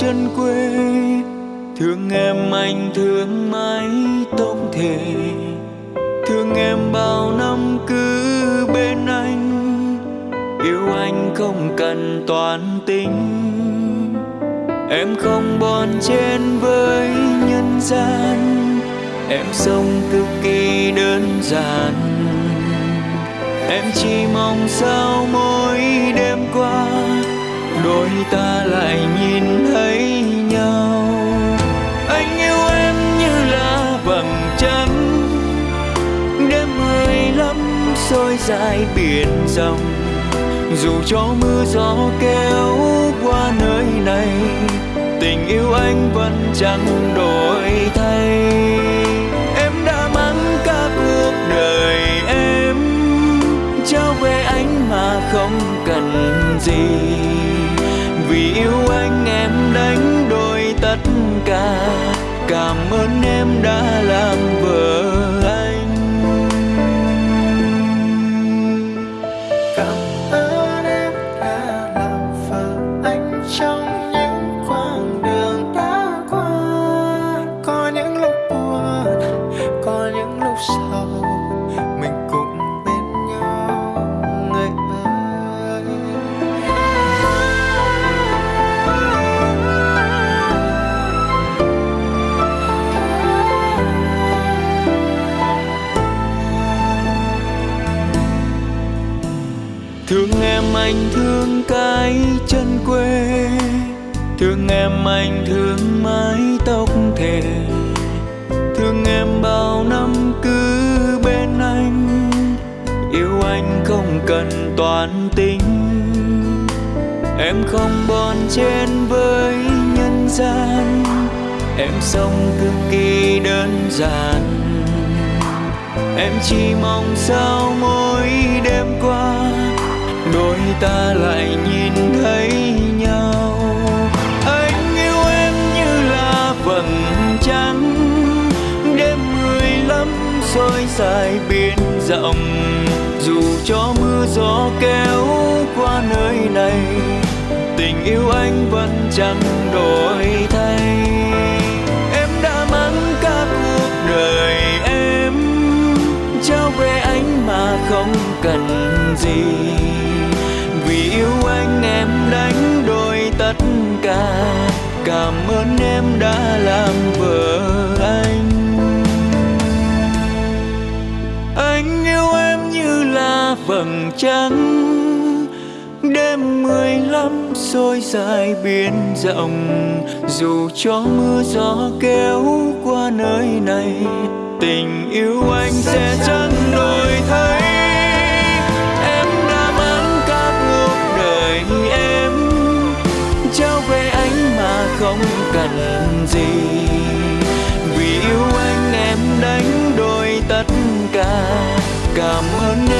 chân quê, Thương em anh, thương mái tóc thề Thương em bao năm cứ bên anh, Yêu anh không cần toán tính. Em không bon chen với nhân gian, Em sống cực kỳ đơn giản. Em chỉ mong sao mỗi đêm qua Đôi ta lại nhìn thấy nhau. Anh yêu em như là vầng trăng. Đêm mười lăm soi dài biển rộng. Dù cho mưa gió kéo qua nơi này, Tình yêu anh vẫn chẳng đổi thay. Cảm ơn em đã làm Thương em anh thương cái chân quê. Thương em anh thương mái tóc thề Thương em bao năm cứ bên anh. Yêu anh không cần toán tính. Em không bon chen với nhân gian. Em sống cực kỳ đơn giản. Em chỉ mong sao mỗi đêm qua ta lại nhìn thấy nhau. Anh yêu em như là vầng trăng, Đêm mười lắm soi dài biển rộng. Dù cho mưa gió kéo qua nơi này, Tình yêu anh vẫn chẳng đổi thay. Em đã mang cả cuộc đời em, Trao về anh mà không cần gì. Cảm ơn em đã làm vợ anh. Anh yêu em như là vầng trăng. Đêm mười lăm xôi dài biển rộng. Dù cho mưa gió kéo qua nơi này, Tình yêu anh sẽ chẳng đổi thay.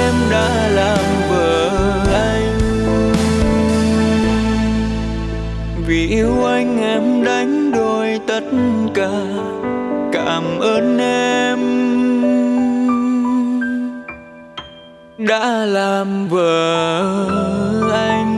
Em đã làm vợ anh. Vì yêu anh em đánh đổi tất cả, Cảm ơn em Đã làm vợ anh.